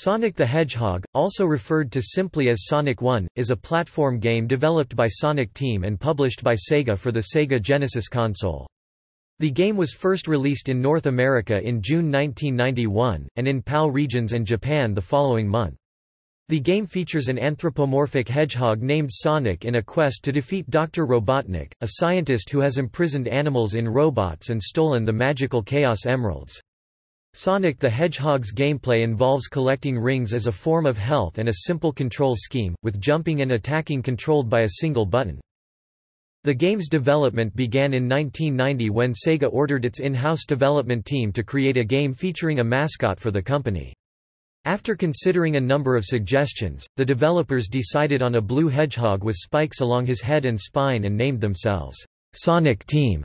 Sonic the Hedgehog, also referred to simply as Sonic 1, is a platform game developed by Sonic Team and published by Sega for the Sega Genesis console. The game was first released in North America in June 1991, and in PAL regions and Japan the following month. The game features an anthropomorphic hedgehog named Sonic in a quest to defeat Dr. Robotnik, a scientist who has imprisoned animals in robots and stolen the magical Chaos Emeralds. Sonic the Hedgehog's gameplay involves collecting rings as a form of health and a simple control scheme, with jumping and attacking controlled by a single button. The game's development began in 1990 when Sega ordered its in-house development team to create a game featuring a mascot for the company. After considering a number of suggestions, the developers decided on a blue hedgehog with spikes along his head and spine and named themselves Sonic Team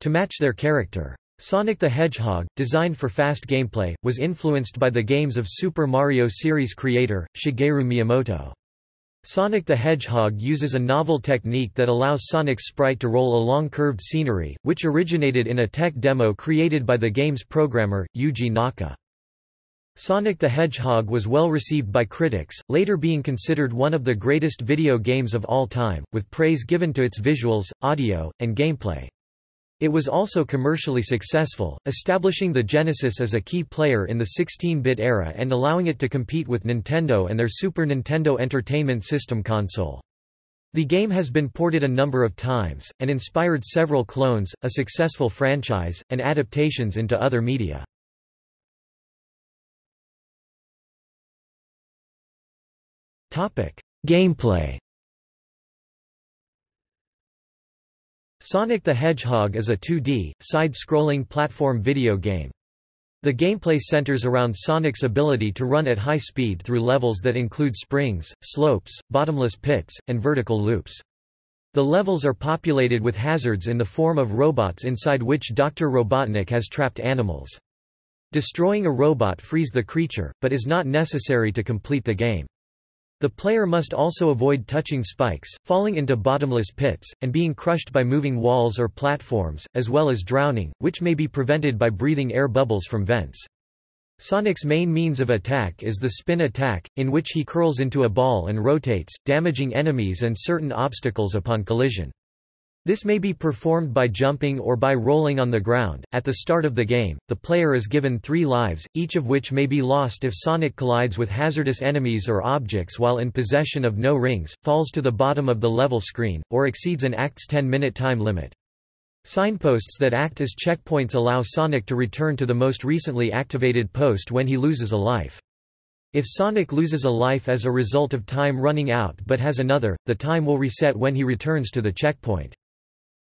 to match their character. Sonic the Hedgehog, designed for fast gameplay, was influenced by the games of Super Mario series creator, Shigeru Miyamoto. Sonic the Hedgehog uses a novel technique that allows Sonic's sprite to roll along curved scenery, which originated in a tech demo created by the game's programmer, Yuji Naka. Sonic the Hedgehog was well received by critics, later being considered one of the greatest video games of all time, with praise given to its visuals, audio, and gameplay. It was also commercially successful, establishing the Genesis as a key player in the 16-bit era and allowing it to compete with Nintendo and their Super Nintendo Entertainment System console. The game has been ported a number of times, and inspired several clones, a successful franchise, and adaptations into other media. Gameplay Sonic the Hedgehog is a 2D, side-scrolling platform video game. The gameplay centers around Sonic's ability to run at high speed through levels that include springs, slopes, bottomless pits, and vertical loops. The levels are populated with hazards in the form of robots inside which Dr. Robotnik has trapped animals. Destroying a robot frees the creature, but is not necessary to complete the game. The player must also avoid touching spikes, falling into bottomless pits, and being crushed by moving walls or platforms, as well as drowning, which may be prevented by breathing air bubbles from vents. Sonic's main means of attack is the spin attack, in which he curls into a ball and rotates, damaging enemies and certain obstacles upon collision. This may be performed by jumping or by rolling on the ground. At the start of the game, the player is given three lives, each of which may be lost if Sonic collides with hazardous enemies or objects while in possession of no rings, falls to the bottom of the level screen, or exceeds an act's 10-minute time limit. Signposts that act as checkpoints allow Sonic to return to the most recently activated post when he loses a life. If Sonic loses a life as a result of time running out but has another, the time will reset when he returns to the checkpoint.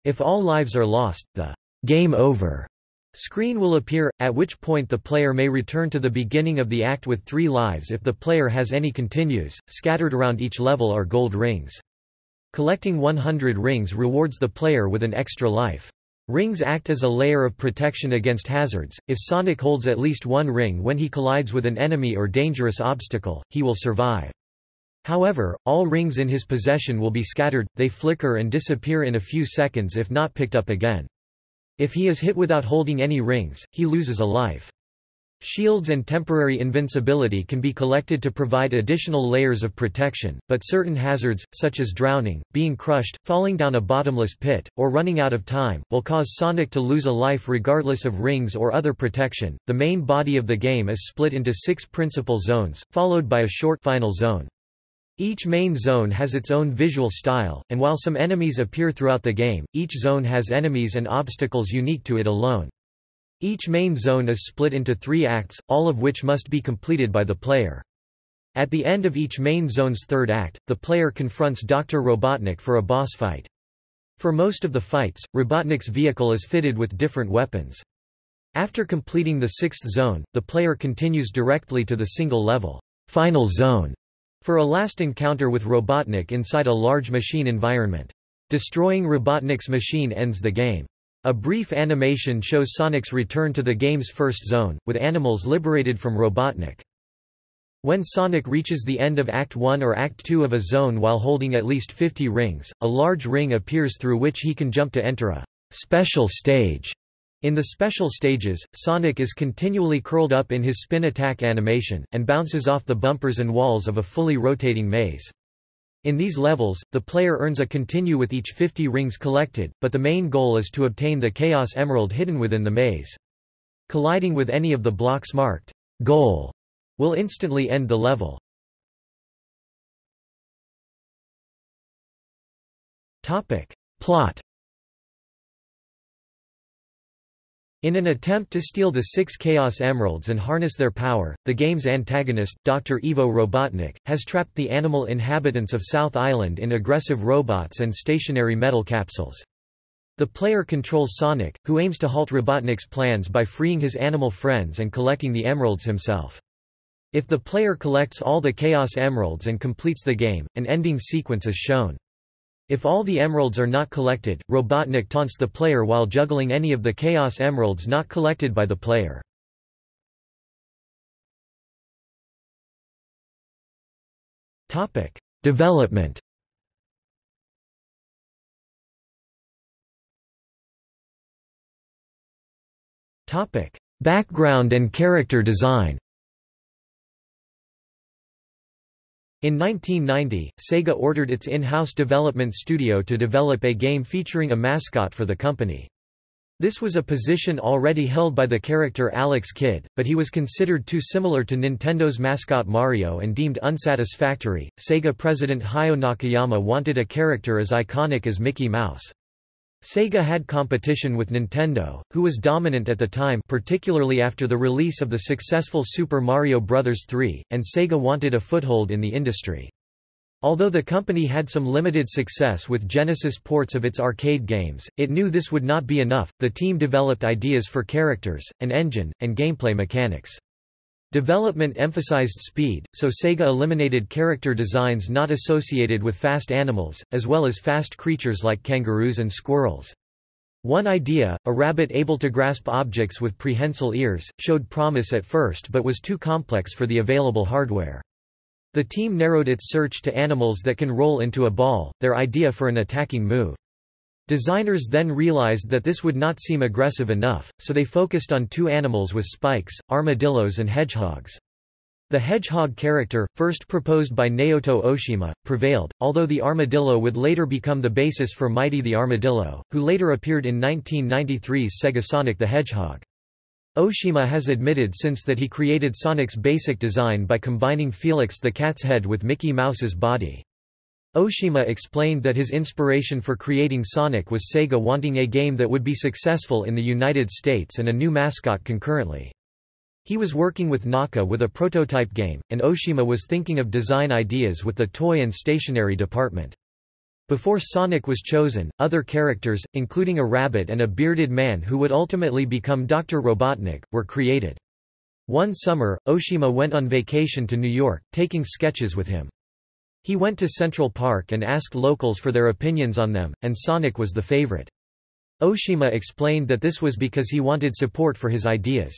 If all lives are lost, the game over screen will appear, at which point the player may return to the beginning of the act with three lives if the player has any continues. Scattered around each level are gold rings. Collecting 100 rings rewards the player with an extra life. Rings act as a layer of protection against hazards. If Sonic holds at least one ring when he collides with an enemy or dangerous obstacle, he will survive. However, all rings in his possession will be scattered, they flicker and disappear in a few seconds if not picked up again. If he is hit without holding any rings, he loses a life. Shields and temporary invincibility can be collected to provide additional layers of protection, but certain hazards, such as drowning, being crushed, falling down a bottomless pit, or running out of time, will cause Sonic to lose a life regardless of rings or other protection. The main body of the game is split into six principal zones, followed by a short final zone. Each main zone has its own visual style, and while some enemies appear throughout the game, each zone has enemies and obstacles unique to it alone. Each main zone is split into three acts, all of which must be completed by the player. At the end of each main zone's third act, the player confronts Dr. Robotnik for a boss fight. For most of the fights, Robotnik's vehicle is fitted with different weapons. After completing the sixth zone, the player continues directly to the single level, final zone, for a last encounter with Robotnik inside a large machine environment. Destroying Robotnik's machine ends the game. A brief animation shows Sonic's return to the game's first zone, with animals liberated from Robotnik. When Sonic reaches the end of Act 1 or Act 2 of a zone while holding at least 50 rings, a large ring appears through which he can jump to enter a special stage In the special stages, Sonic is continually curled up in his spin attack animation, and bounces off the bumpers and walls of a fully rotating maze. In these levels, the player earns a continue with each 50 rings collected, but the main goal is to obtain the Chaos Emerald hidden within the maze. Colliding with any of the blocks marked goal will instantly end the level. Topic. Plot In an attempt to steal the six Chaos Emeralds and harness their power, the game's antagonist, Dr. Ivo Robotnik, has trapped the animal inhabitants of South Island in aggressive robots and stationary metal capsules. The player controls Sonic, who aims to halt Robotnik's plans by freeing his animal friends and collecting the emeralds himself. If the player collects all the Chaos Emeralds and completes the game, an ending sequence is shown. If all the emeralds are not collected, Robotnik taunts the player while juggling any of the Chaos Emeralds not collected by the player. Topic: Development. Topic: Background and character design In 1990, Sega ordered its in-house development studio to develop a game featuring a mascot for the company. This was a position already held by the character Alex Kidd, but he was considered too similar to Nintendo's mascot Mario and deemed unsatisfactory. Sega president Hayao Nakayama wanted a character as iconic as Mickey Mouse. Sega had competition with Nintendo, who was dominant at the time particularly after the release of the successful Super Mario Bros. 3, and Sega wanted a foothold in the industry. Although the company had some limited success with Genesis ports of its arcade games, it knew this would not be enough. The team developed ideas for characters, an engine, and gameplay mechanics. Development emphasized speed, so Sega eliminated character designs not associated with fast animals, as well as fast creatures like kangaroos and squirrels. One idea, a rabbit able to grasp objects with prehensile ears, showed promise at first but was too complex for the available hardware. The team narrowed its search to animals that can roll into a ball, their idea for an attacking move. Designers then realized that this would not seem aggressive enough, so they focused on two animals with spikes, armadillos and hedgehogs. The hedgehog character, first proposed by Naoto Oshima, prevailed, although the armadillo would later become the basis for Mighty the Armadillo, who later appeared in 1993's Sega Sonic the Hedgehog. Oshima has admitted since that he created Sonic's basic design by combining Felix the cat's head with Mickey Mouse's body. Oshima explained that his inspiration for creating Sonic was Sega wanting a game that would be successful in the United States and a new mascot concurrently. He was working with Naka with a prototype game, and Oshima was thinking of design ideas with the toy and stationery department. Before Sonic was chosen, other characters, including a rabbit and a bearded man who would ultimately become Dr. Robotnik, were created. One summer, Oshima went on vacation to New York, taking sketches with him. He went to Central Park and asked locals for their opinions on them, and Sonic was the favorite. Oshima explained that this was because he wanted support for his ideas.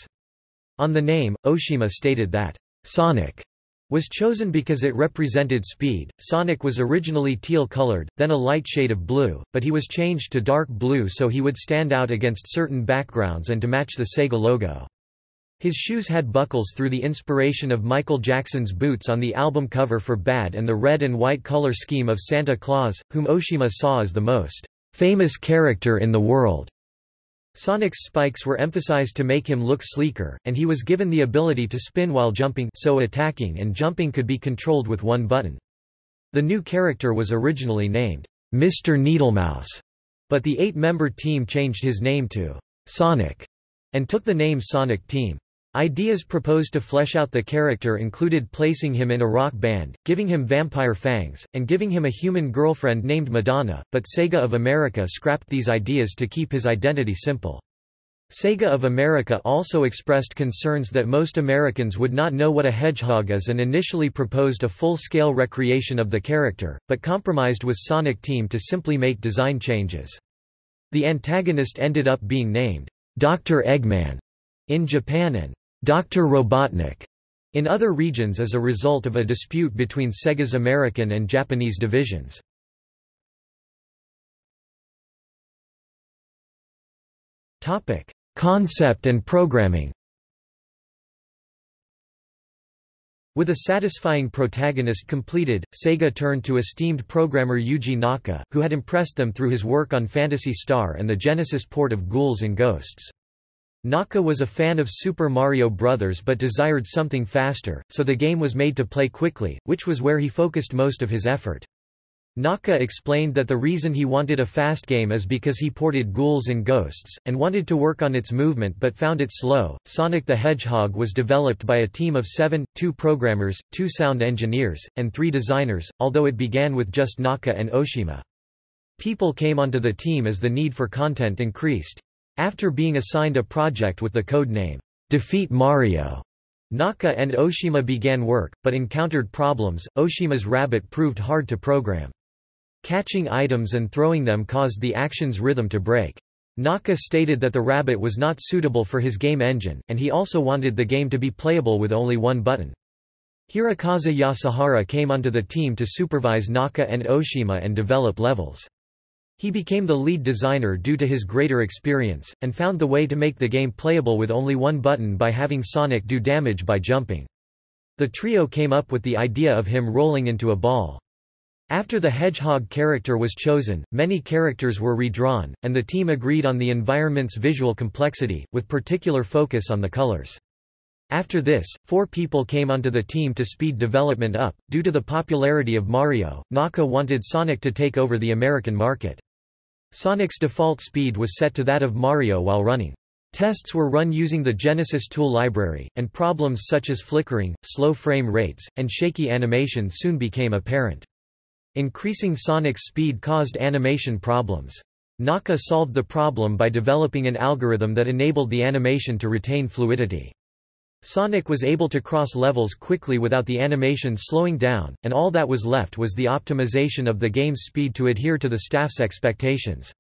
On the name, Oshima stated that, Sonic was chosen because it represented speed. Sonic was originally teal-colored, then a light shade of blue, but he was changed to dark blue so he would stand out against certain backgrounds and to match the Sega logo. His shoes had buckles through the inspiration of Michael Jackson's boots on the album cover for Bad and the red and white color scheme of Santa Claus, whom Oshima saw as the most famous character in the world. Sonic's spikes were emphasized to make him look sleeker, and he was given the ability to spin while jumping so attacking and jumping could be controlled with one button. The new character was originally named Mr. Needlemouse, but the eight-member team changed his name to Sonic and took the name Sonic Team. Ideas proposed to flesh out the character included placing him in a rock band, giving him vampire fangs, and giving him a human girlfriend named Madonna, but Sega of America scrapped these ideas to keep his identity simple. Sega of America also expressed concerns that most Americans would not know what a hedgehog is and initially proposed a full-scale recreation of the character, but compromised with Sonic Team to simply make design changes. The antagonist ended up being named Dr. Eggman in Japan and Dr. Robotnik in other regions as a result of a dispute between Sega's American and Japanese divisions. Topic: concept and programming. With a satisfying protagonist completed, Sega turned to esteemed programmer Yuji Naka, who had impressed them through his work on Phantasy Star and the Genesis port of Ghouls and Ghosts. Naka was a fan of Super Mario Bros. but desired something faster, so the game was made to play quickly, which was where he focused most of his effort. Naka explained that the reason he wanted a fast game is because he ported Ghouls and Ghosts, and wanted to work on its movement but found it slow. Sonic the Hedgehog was developed by a team of seven, two programmers, two sound engineers, and three designers, although it began with just Naka and Oshima. People came onto the team as the need for content increased. After being assigned a project with the code name, Defeat Mario, Naka and Oshima began work, but encountered problems. Oshima's rabbit proved hard to program. Catching items and throwing them caused the action's rhythm to break. Naka stated that the rabbit was not suitable for his game engine, and he also wanted the game to be playable with only one button. Hirokazu Yasuhara came onto the team to supervise Naka and Oshima and develop levels. He became the lead designer due to his greater experience, and found the way to make the game playable with only one button by having Sonic do damage by jumping. The trio came up with the idea of him rolling into a ball. After the Hedgehog character was chosen, many characters were redrawn, and the team agreed on the environment's visual complexity, with particular focus on the colors. After this, four people came onto the team to speed development up. Due to the popularity of Mario, Naka wanted Sonic to take over the American market. Sonic's default speed was set to that of Mario while running. Tests were run using the Genesis tool library, and problems such as flickering, slow frame rates, and shaky animation soon became apparent. Increasing Sonic's speed caused animation problems. Naka solved the problem by developing an algorithm that enabled the animation to retain fluidity. Sonic was able to cross levels quickly without the animation slowing down, and all that was left was the optimization of the game's speed to adhere to the staff's expectations.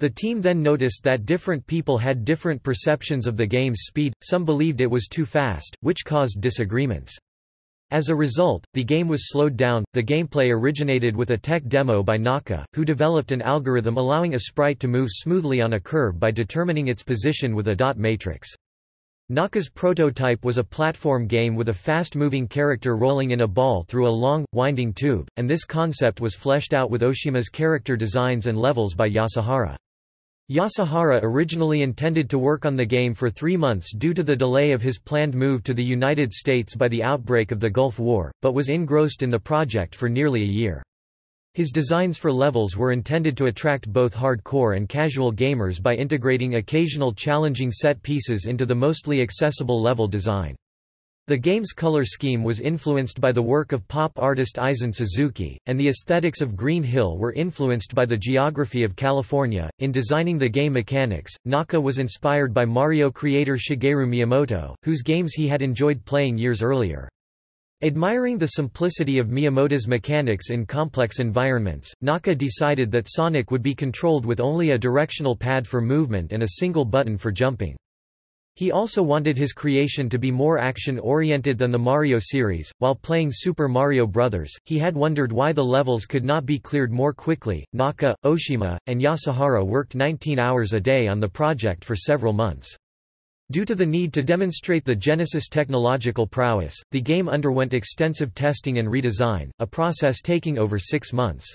The team then noticed that different people had different perceptions of the game's speed, some believed it was too fast, which caused disagreements. As a result, the game was slowed down. The gameplay originated with a tech demo by Naka, who developed an algorithm allowing a sprite to move smoothly on a curve by determining its position with a dot matrix. Naka's prototype was a platform game with a fast-moving character rolling in a ball through a long, winding tube, and this concept was fleshed out with Oshima's character designs and levels by Yasuhara. Yasuhara originally intended to work on the game for three months due to the delay of his planned move to the United States by the outbreak of the Gulf War, but was engrossed in the project for nearly a year. His designs for levels were intended to attract both hardcore and casual gamers by integrating occasional challenging set pieces into the mostly accessible level design. The game's color scheme was influenced by the work of pop artist Eizin Suzuki, and the aesthetics of Green Hill were influenced by the geography of California. In designing the game mechanics, Naka was inspired by Mario creator Shigeru Miyamoto, whose games he had enjoyed playing years earlier. Admiring the simplicity of Miyamoto's mechanics in complex environments, Naka decided that Sonic would be controlled with only a directional pad for movement and a single button for jumping. He also wanted his creation to be more action-oriented than the Mario series. While playing Super Mario Bros., he had wondered why the levels could not be cleared more quickly. Naka, Oshima, and Yasuhara worked 19 hours a day on the project for several months. Due to the need to demonstrate the Genesis technological prowess, the game underwent extensive testing and redesign, a process taking over six months.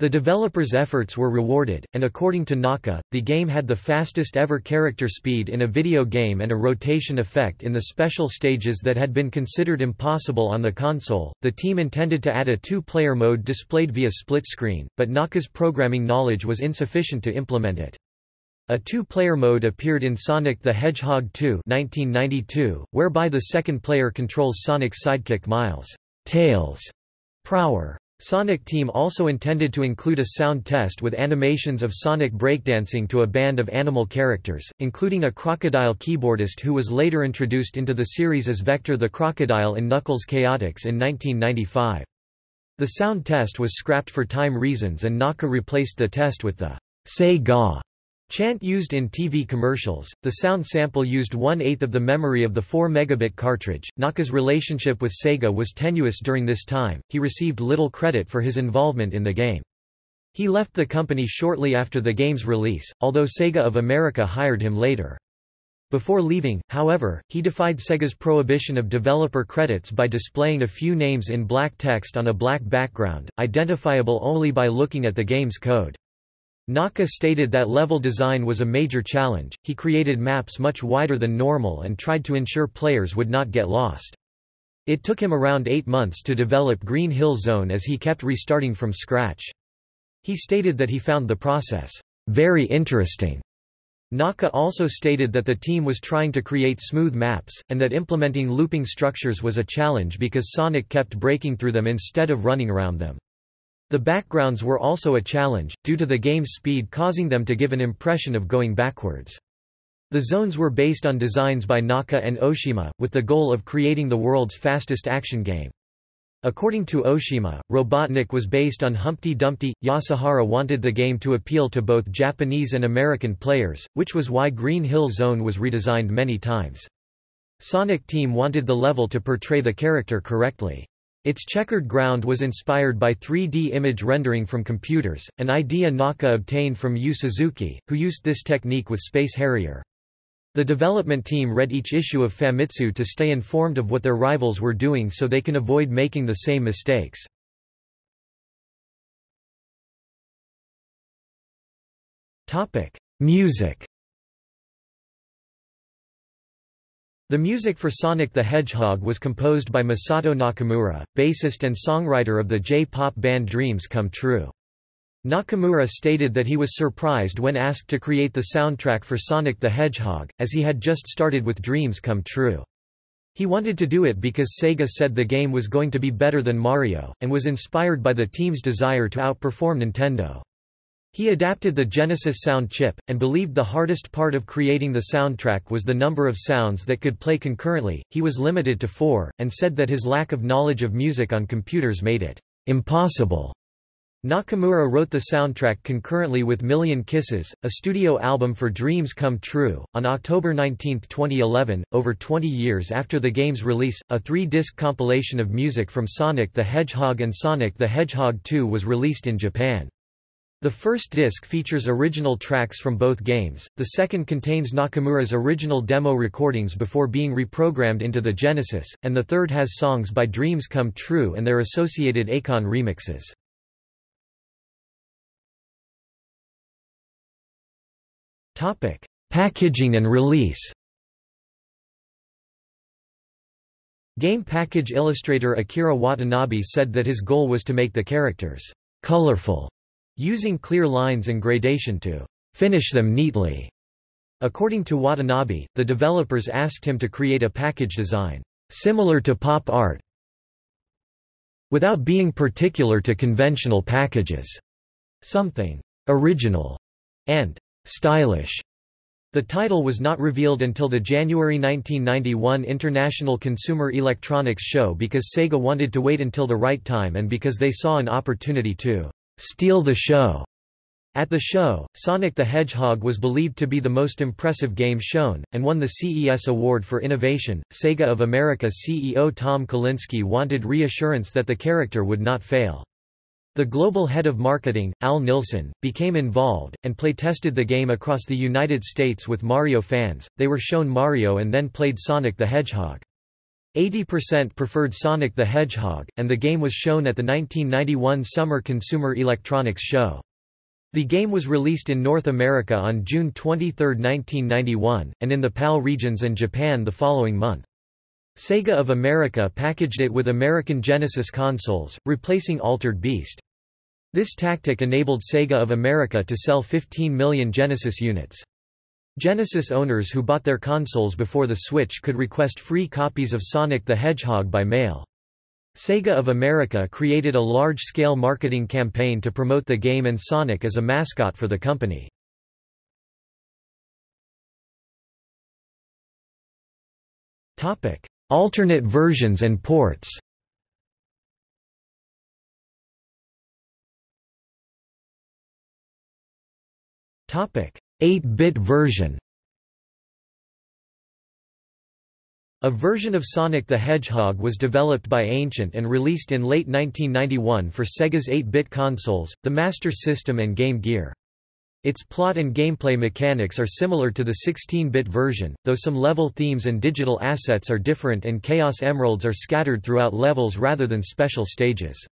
The developers' efforts were rewarded, and according to Naka, the game had the fastest ever character speed in a video game and a rotation effect in the special stages that had been considered impossible on the console. The team intended to add a two player mode displayed via split screen, but Naka's programming knowledge was insufficient to implement it. A two-player mode appeared in Sonic the Hedgehog 2 1992, whereby the second player controls Sonic's sidekick Miles Tails Prower. Sonic Team also intended to include a sound test with animations of Sonic breakdancing to a band of animal characters, including a crocodile keyboardist who was later introduced into the series as Vector the Crocodile in Knuckles Chaotix in 1995. The sound test was scrapped for time reasons and Naka replaced the test with the Sega Chant used in TV commercials, the sound sample used one-eighth of the memory of the 4 megabit cartridge. Naka's relationship with Sega was tenuous during this time, he received little credit for his involvement in the game. He left the company shortly after the game's release, although Sega of America hired him later. Before leaving, however, he defied Sega's prohibition of developer credits by displaying a few names in black text on a black background, identifiable only by looking at the game's code. Naka stated that level design was a major challenge, he created maps much wider than normal and tried to ensure players would not get lost. It took him around eight months to develop Green Hill Zone as he kept restarting from scratch. He stated that he found the process, "...very interesting." Naka also stated that the team was trying to create smooth maps, and that implementing looping structures was a challenge because Sonic kept breaking through them instead of running around them. The backgrounds were also a challenge, due to the game's speed causing them to give an impression of going backwards. The zones were based on designs by Naka and Oshima, with the goal of creating the world's fastest action game. According to Oshima, Robotnik was based on Humpty Dumpty. Yasuhara wanted the game to appeal to both Japanese and American players, which was why Green Hill Zone was redesigned many times. Sonic Team wanted the level to portray the character correctly. Its checkered ground was inspired by 3D image rendering from computers, an idea Naka obtained from Yu Suzuki, who used this technique with Space Harrier. The development team read each issue of Famitsu to stay informed of what their rivals were doing so they can avoid making the same mistakes. Music The music for Sonic the Hedgehog was composed by Masato Nakamura, bassist and songwriter of the J-pop band Dreams Come True. Nakamura stated that he was surprised when asked to create the soundtrack for Sonic the Hedgehog, as he had just started with Dreams Come True. He wanted to do it because Sega said the game was going to be better than Mario, and was inspired by the team's desire to outperform Nintendo. He adapted the Genesis sound chip, and believed the hardest part of creating the soundtrack was the number of sounds that could play concurrently, he was limited to four, and said that his lack of knowledge of music on computers made it impossible. Nakamura wrote the soundtrack concurrently with Million Kisses, a studio album for Dreams Come True. On October 19, 2011, over 20 years after the game's release, a three-disc compilation of music from Sonic the Hedgehog and Sonic the Hedgehog 2 was released in Japan. The first disc features original tracks from both games, the second contains Nakamura's original demo recordings before being reprogrammed into the Genesis, and the third has songs by Dreams Come True and their associated Akon remixes. Topic: Packaging and release Game package illustrator Akira Watanabe said that his goal was to make the characters colorful using clear lines and gradation to finish them neatly. According to Watanabe, the developers asked him to create a package design similar to pop art without being particular to conventional packages, something original and stylish. The title was not revealed until the January 1991 International Consumer Electronics Show because Sega wanted to wait until the right time and because they saw an opportunity to steal the show. At the show, Sonic the Hedgehog was believed to be the most impressive game shown, and won the CES Award for Innovation. Sega of America CEO Tom Kalinske wanted reassurance that the character would not fail. The global head of marketing, Al Nilsen, became involved, and play-tested the game across the United States with Mario fans. They were shown Mario and then played Sonic the Hedgehog. 80% preferred Sonic the Hedgehog, and the game was shown at the 1991 Summer Consumer Electronics Show. The game was released in North America on June 23, 1991, and in the PAL regions and Japan the following month. Sega of America packaged it with American Genesis consoles, replacing Altered Beast. This tactic enabled Sega of America to sell 15 million Genesis units. Genesis owners who bought their consoles before the Switch could request free copies of Sonic the Hedgehog by mail. Sega of America created a large-scale marketing campaign to promote the game and Sonic as a mascot for the company. Alternate versions and ports Topic: 8-bit version A version of Sonic the Hedgehog was developed by Ancient and released in late 1991 for Sega's 8-bit consoles, the Master System and Game Gear. Its plot and gameplay mechanics are similar to the 16-bit version, though some level themes and digital assets are different and Chaos Emeralds are scattered throughout levels rather than special stages.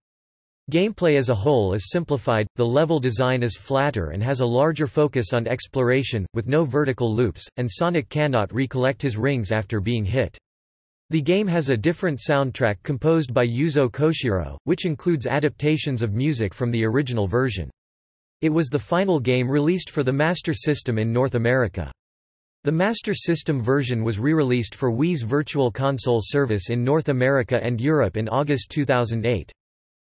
Gameplay as a whole is simplified, the level design is flatter and has a larger focus on exploration, with no vertical loops, and Sonic cannot recollect his rings after being hit. The game has a different soundtrack composed by Yuzo Koshiro, which includes adaptations of music from the original version. It was the final game released for the Master System in North America. The Master System version was re-released for Wii's Virtual Console service in North America and Europe in August 2008.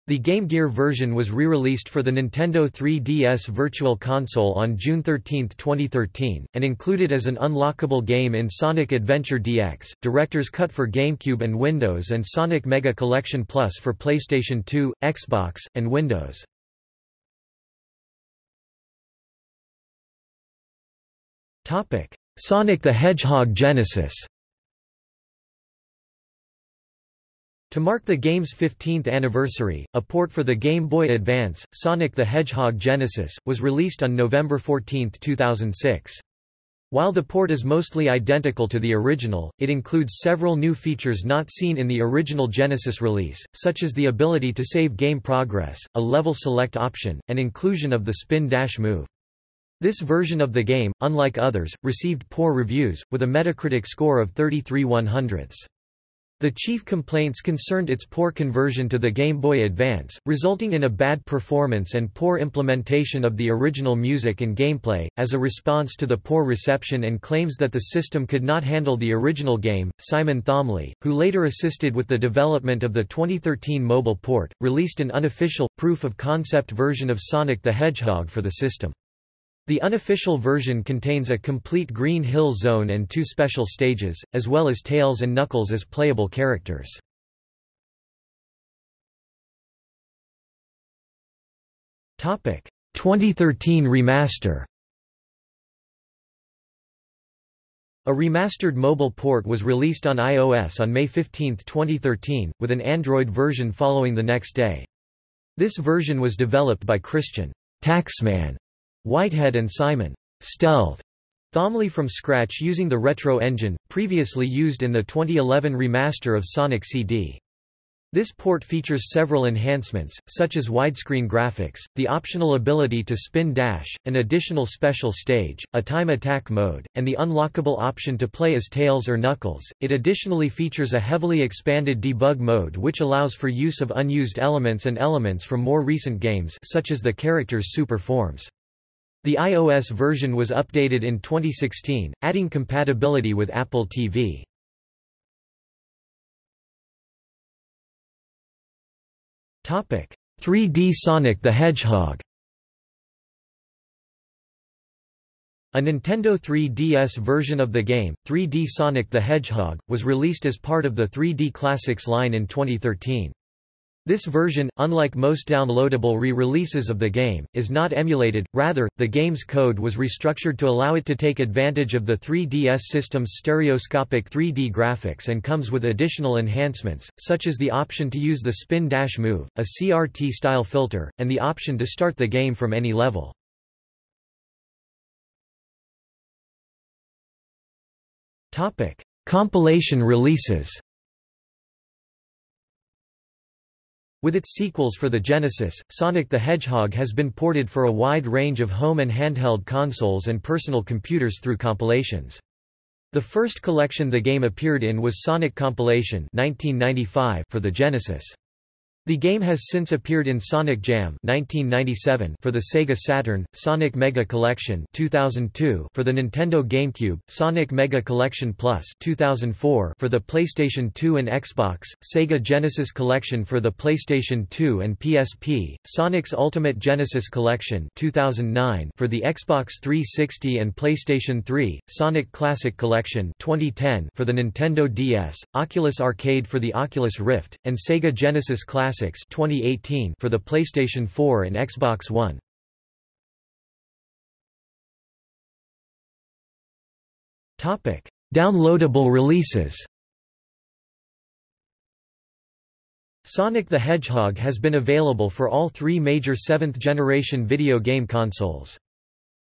The Game Gear version was re-released for the Nintendo 3DS Virtual Console on June 13, 2013, and included as an unlockable game in Sonic Adventure DX, Director's Cut for GameCube and Windows and Sonic Mega Collection Plus for PlayStation 2, Xbox, and Windows. Sonic the Hedgehog Genesis To mark the game's 15th anniversary, a port for the Game Boy Advance, Sonic the Hedgehog Genesis, was released on November 14, 2006. While the port is mostly identical to the original, it includes several new features not seen in the original Genesis release, such as the ability to save game progress, a level select option, and inclusion of the spin dash move. This version of the game, unlike others, received poor reviews, with a Metacritic score of 33 100ths. The chief complaints concerned its poor conversion to the Game Boy Advance, resulting in a bad performance and poor implementation of the original music and gameplay. As a response to the poor reception and claims that the system could not handle the original game, Simon Thomley, who later assisted with the development of the 2013 mobile port, released an unofficial, proof of concept version of Sonic the Hedgehog for the system. The unofficial version contains a complete Green Hill Zone and two special stages, as well as Tails and Knuckles as playable characters. Topic 2013 remaster. A remastered mobile port was released on iOS on May 15, 2013, with an Android version following the next day. This version was developed by Christian Taxman Whitehead and Simon Stealth Thomley from scratch using the Retro engine, previously used in the 2011 remaster of Sonic CD. This port features several enhancements, such as widescreen graphics, the optional ability to spin dash, an additional special stage, a time attack mode, and the unlockable option to play as Tails or Knuckles. It additionally features a heavily expanded debug mode which allows for use of unused elements and elements from more recent games such as the character's super forms. The iOS version was updated in 2016, adding compatibility with Apple TV. Topic: 3D Sonic the Hedgehog. A Nintendo 3DS version of the game, 3D Sonic the Hedgehog, was released as part of the 3D Classics line in 2013. This version, unlike most downloadable re-releases of the game, is not emulated, rather, the game's code was restructured to allow it to take advantage of the 3DS system's stereoscopic 3D graphics and comes with additional enhancements, such as the option to use the spin dash move, a CRT-style filter, and the option to start the game from any level. Compilation releases With its sequels for the Genesis, Sonic the Hedgehog has been ported for a wide range of home and handheld consoles and personal computers through compilations. The first collection the game appeared in was Sonic Compilation 1995 for the Genesis. The game has since appeared in Sonic Jam 1997 for the Sega Saturn, Sonic Mega Collection 2002 for the Nintendo GameCube, Sonic Mega Collection Plus 2004 for the PlayStation 2 and Xbox, Sega Genesis Collection for the PlayStation 2 and PSP, Sonic's Ultimate Genesis Collection 2009 for the Xbox 360 and PlayStation 3, Sonic Classic Collection 2010 for the Nintendo DS, Oculus Arcade for the Oculus Rift, and Sega Genesis Classic Classics 2018 for the PlayStation 4 and Xbox One. Topic: Downloadable releases. Sonic the Hedgehog has been available for all three major seventh-generation video game consoles.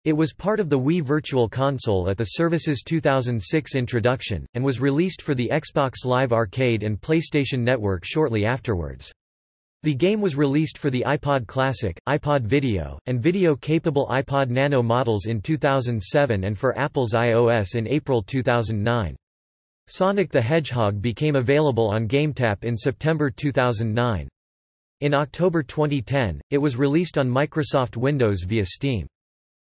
It was part of the Wii Virtual Console at the service's 2006 introduction, and was released for the Xbox Live Arcade and PlayStation Network shortly afterwards. The game was released for the iPod Classic, iPod Video, and video-capable iPod Nano models in 2007 and for Apple's iOS in April 2009. Sonic the Hedgehog became available on GameTap in September 2009. In October 2010, it was released on Microsoft Windows via Steam.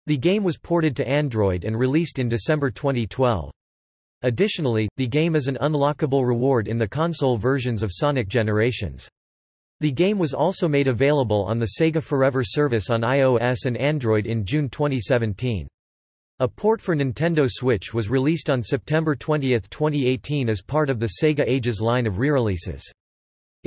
The game was ported to Android and released in December 2012. Additionally, the game is an unlockable reward in the console versions of Sonic Generations. The game was also made available on the Sega Forever service on iOS and Android in June 2017. A port for Nintendo Switch was released on September 20, 2018 as part of the Sega Ages line of re-releases.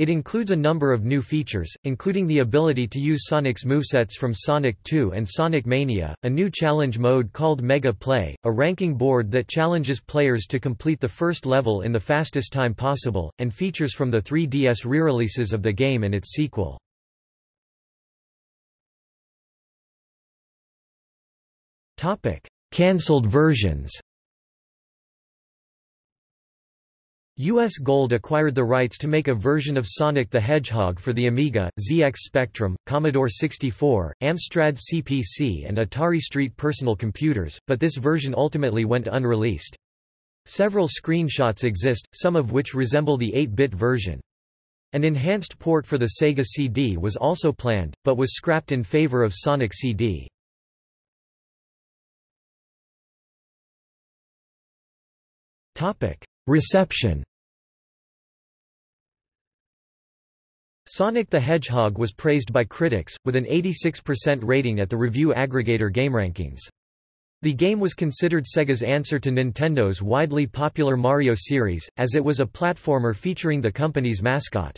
It includes a number of new features, including the ability to use Sonic's movesets from Sonic 2 and Sonic Mania, a new challenge mode called Mega Play, a ranking board that challenges players to complete the first level in the fastest time possible, and features from the 3DS re-releases of the game and its sequel. Cancelled versions US Gold acquired the rights to make a version of Sonic the Hedgehog for the Amiga, ZX Spectrum, Commodore 64, Amstrad CPC and Atari ST personal computers, but this version ultimately went unreleased. Several screenshots exist, some of which resemble the 8-bit version. An enhanced port for the Sega CD was also planned, but was scrapped in favor of Sonic CD. Reception Sonic the Hedgehog was praised by critics, with an 86% rating at the review aggregator GameRankings. The game was considered Sega's answer to Nintendo's widely popular Mario series, as it was a platformer featuring the company's mascot.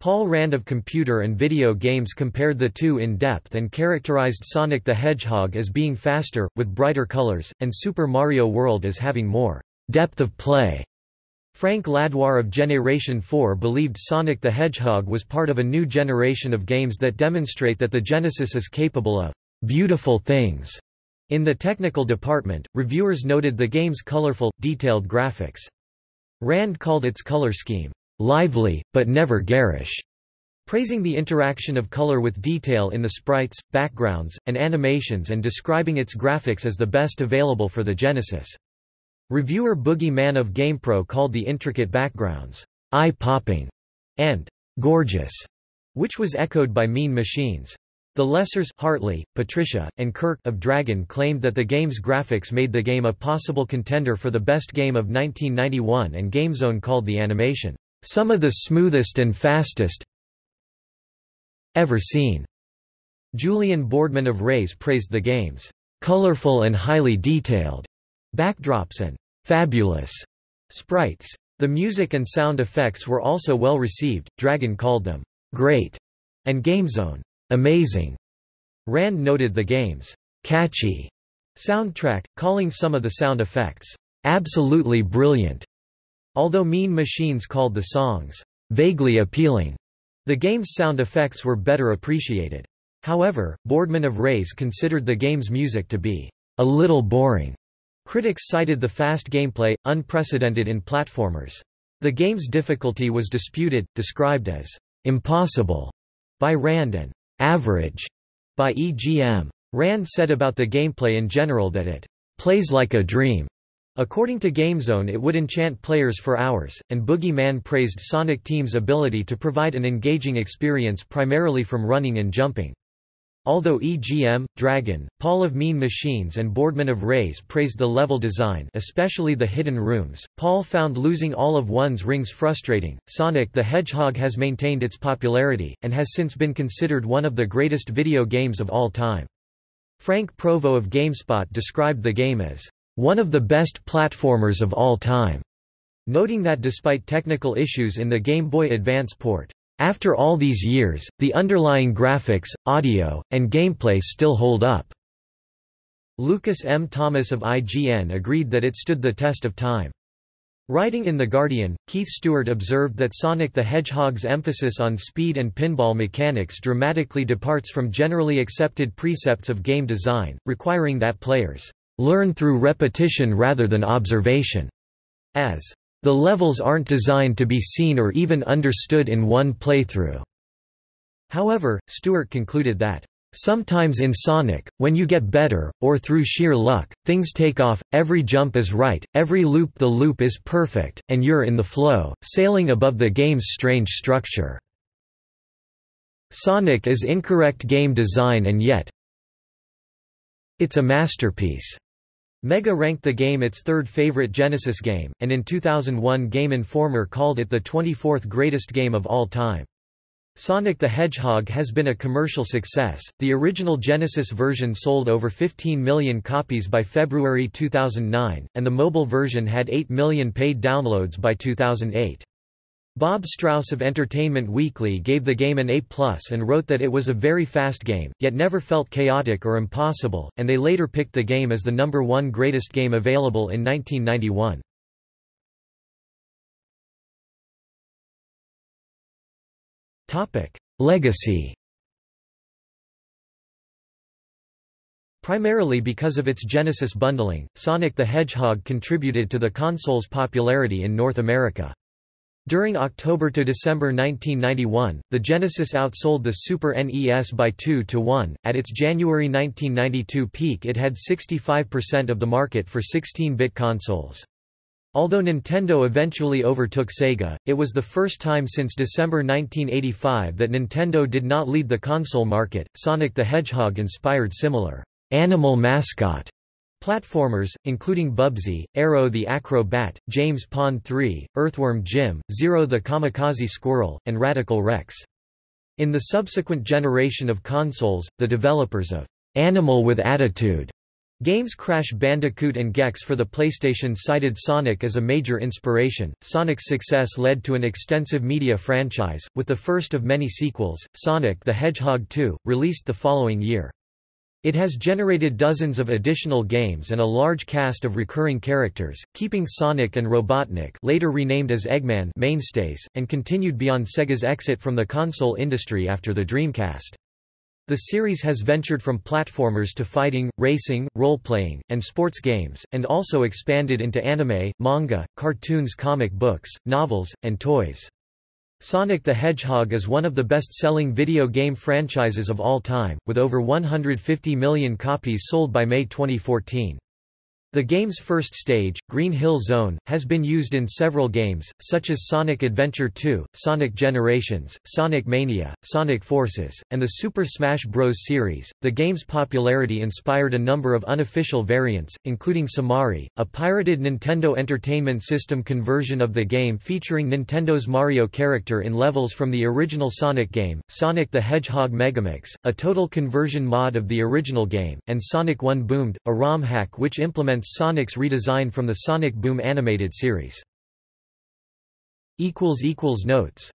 Paul Rand of Computer and Video Games compared the two in depth and characterized Sonic the Hedgehog as being faster, with brighter colors, and Super Mario World as having more depth of play. Frank Ladwar of Generation 4 believed Sonic the Hedgehog was part of a new generation of games that demonstrate that the Genesis is capable of beautiful things. In the technical department, reviewers noted the game's colorful, detailed graphics. Rand called its color scheme, lively, but never garish, praising the interaction of color with detail in the sprites, backgrounds, and animations and describing its graphics as the best available for the Genesis. Reviewer Boogie Man of GamePro called the intricate backgrounds, eye-popping, and gorgeous, which was echoed by Mean Machines. The Lessers Hartley, Patricia, and Kirk of Dragon claimed that the game's graphics made the game a possible contender for the best game of 1991 and GameZone called the animation, "...some of the smoothest and fastest ever seen." Julian Boardman of Raze praised the game's "...colorful and highly detailed." Backdrops and fabulous sprites. The music and sound effects were also well received, Dragon called them great and GameZone amazing. Rand noted the game's catchy soundtrack, calling some of the sound effects absolutely brilliant. Although Mean Machines called the songs vaguely appealing, the game's sound effects were better appreciated. However, Boardman of Raze considered the game's music to be a little boring Critics cited the fast gameplay, unprecedented in platformers. The game's difficulty was disputed, described as impossible by Rand and average by EGM. Rand said about the gameplay in general that it plays like a dream. According to GameZone it would enchant players for hours, and Boogie Man praised Sonic Team's ability to provide an engaging experience primarily from running and jumping. Although EGM, Dragon, Paul of Mean Machines and Boardman of Raze praised the level design especially the hidden rooms, Paul found losing all of one's rings frustrating. Sonic the Hedgehog has maintained its popularity, and has since been considered one of the greatest video games of all time. Frank Provo of GameSpot described the game as, "...one of the best platformers of all time", noting that despite technical issues in the Game Boy Advance port, after all these years, the underlying graphics, audio, and gameplay still hold up. Lucas M. Thomas of IGN agreed that it stood the test of time. Writing in The Guardian, Keith Stewart observed that Sonic the Hedgehog's emphasis on speed and pinball mechanics dramatically departs from generally accepted precepts of game design, requiring that players learn through repetition rather than observation, as the levels aren't designed to be seen or even understood in one playthrough. However, Stewart concluded that Sometimes in Sonic, when you get better, or through sheer luck, things take off, every jump is right, every loop-the-loop is perfect, and you're in the flow, sailing above the game's strange structure. Sonic is incorrect game design and yet it's a masterpiece. Mega ranked the game its third favorite Genesis game, and in 2001 Game Informer called it the 24th greatest game of all time. Sonic the Hedgehog has been a commercial success. The original Genesis version sold over 15 million copies by February 2009, and the mobile version had 8 million paid downloads by 2008. Bob Strauss of Entertainment Weekly gave the game an A+, and wrote that it was a very fast game, yet never felt chaotic or impossible, and they later picked the game as the number one greatest game available in 1991. Legacy Primarily because of its Genesis bundling, Sonic the Hedgehog contributed to the console's popularity in North America. During October to December 1991, the Genesis outsold the Super NES by 2 to 1. At its January 1992 peak, it had 65% of the market for 16-bit consoles. Although Nintendo eventually overtook Sega, it was the first time since December 1985 that Nintendo did not lead the console market. Sonic the Hedgehog inspired similar animal mascot platformers, including Bubsy, Aero the Acro-Bat, James Pond 3, Earthworm Jim, Zero the Kamikaze Squirrel, and Radical Rex. In the subsequent generation of consoles, the developers of Animal with Attitude Games Crash Bandicoot and Gex for the PlayStation cited Sonic as a major inspiration. Sonic's success led to an extensive media franchise, with the first of many sequels, Sonic the Hedgehog 2, released the following year. It has generated dozens of additional games and a large cast of recurring characters, keeping Sonic and Robotnik later renamed as Eggman mainstays, and continued beyond Sega's exit from the console industry after the Dreamcast. The series has ventured from platformers to fighting, racing, role-playing, and sports games, and also expanded into anime, manga, cartoons comic books, novels, and toys. Sonic the Hedgehog is one of the best-selling video game franchises of all time, with over 150 million copies sold by May 2014. The game's first stage, Green Hill Zone, has been used in several games, such as Sonic Adventure 2, Sonic Generations, Sonic Mania, Sonic Forces, and the Super Smash Bros. series. The game's popularity inspired a number of unofficial variants, including Somari, a pirated Nintendo Entertainment System conversion of the game featuring Nintendo's Mario character in levels from the original Sonic game, Sonic the Hedgehog Megamix, a total conversion mod of the original game, and Sonic 1 Boomed, a ROM hack which implements Sonic's redesign from the Sonic Boom animated series. Notes